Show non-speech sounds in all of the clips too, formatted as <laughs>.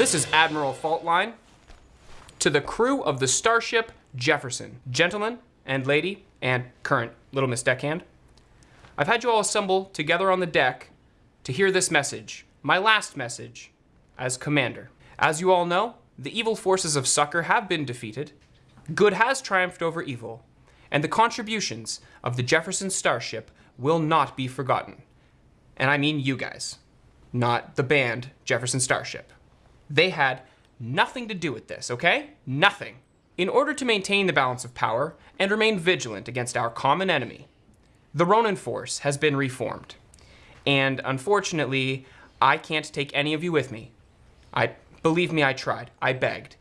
This is Admiral Faultline. To the crew of the starship Jefferson. Gentlemen and lady and current Little Miss Deckhand, I've had you all assemble together on the deck to hear this message, my last message, as commander. As you all know, the evil forces of Sucker have been defeated, good has triumphed over evil, and the contributions of the Jefferson Starship will not be forgotten. And I mean you guys, not the band Jefferson Starship. They had nothing to do with this, okay? Nothing. In order to maintain the balance of power and remain vigilant against our common enemy, the Ronin Force has been reformed. And unfortunately, I can't take any of you with me. I believe me, I tried. I begged.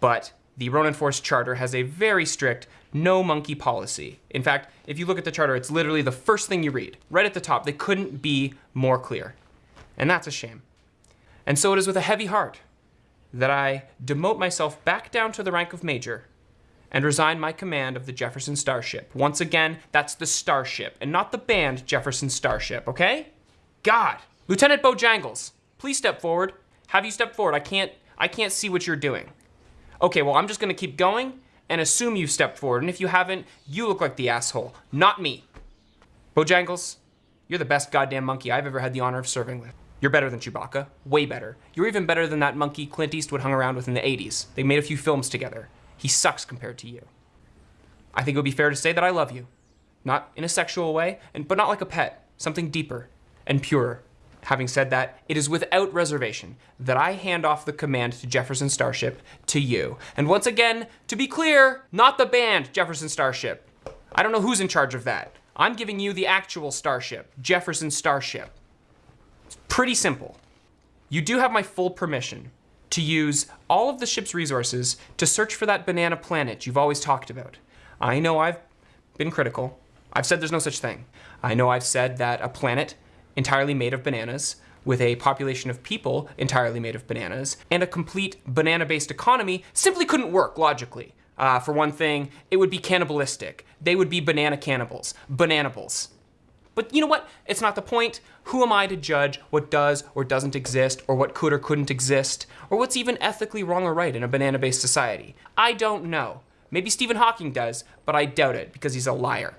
But the Ronin Force Charter has a very strict no monkey policy. In fact, if you look at the charter, it's literally the first thing you read. Right at the top, they couldn't be more clear. And that's a shame. And so it is with a heavy heart that I demote myself back down to the rank of major and resign my command of the Jefferson Starship. Once again, that's the Starship and not the band Jefferson Starship, okay? God. Lieutenant Bojangles, please step forward. Have you step forward? I can't I can't see what you're doing. Okay, well, I'm just gonna keep going and assume you've stepped forward. And if you haven't, you look like the asshole, not me. Bojangles, you're the best goddamn monkey I've ever had the honor of serving with. You're better than Chewbacca, way better. You're even better than that monkey Clint Eastwood hung around with in the 80s. They made a few films together. He sucks compared to you. I think it would be fair to say that I love you. Not in a sexual way, and, but not like a pet, something deeper and purer. Having said that, it is without reservation that I hand off the command to Jefferson Starship to you. And once again, to be clear, not the band Jefferson Starship. I don't know who's in charge of that. I'm giving you the actual Starship, Jefferson Starship. Pretty simple. You do have my full permission to use all of the ship's resources to search for that banana planet you've always talked about. I know I've been critical. I've said there's no such thing. I know I've said that a planet entirely made of bananas, with a population of people entirely made of bananas, and a complete banana-based economy simply couldn't work logically. Uh, for one thing, it would be cannibalistic. They would be banana cannibals, bananables. But you know what? It's not the point. Who am I to judge what does or doesn't exist, or what could or couldn't exist, or what's even ethically wrong or right in a banana-based society? I don't know. Maybe Stephen Hawking does, but I doubt it because he's a liar.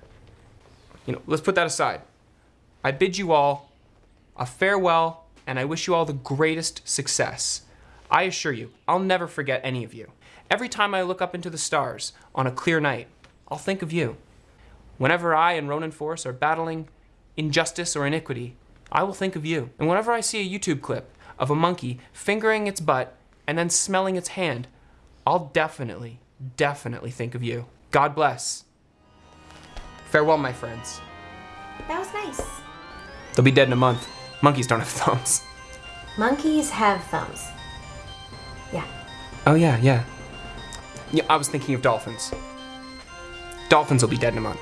You know, let's put that aside. I bid you all a farewell, and I wish you all the greatest success. I assure you, I'll never forget any of you. Every time I look up into the stars on a clear night, I'll think of you. Whenever I and Ronin Force are battling injustice or iniquity, I will think of you. And whenever I see a YouTube clip of a monkey fingering its butt and then smelling its hand, I'll definitely, definitely think of you. God bless. Farewell, my friends. That was nice. They'll be dead in a month. Monkeys don't have <laughs> thumbs. Monkeys have thumbs. Yeah. Oh, yeah, yeah. Yeah, I was thinking of dolphins. Dolphins will be dead in a month.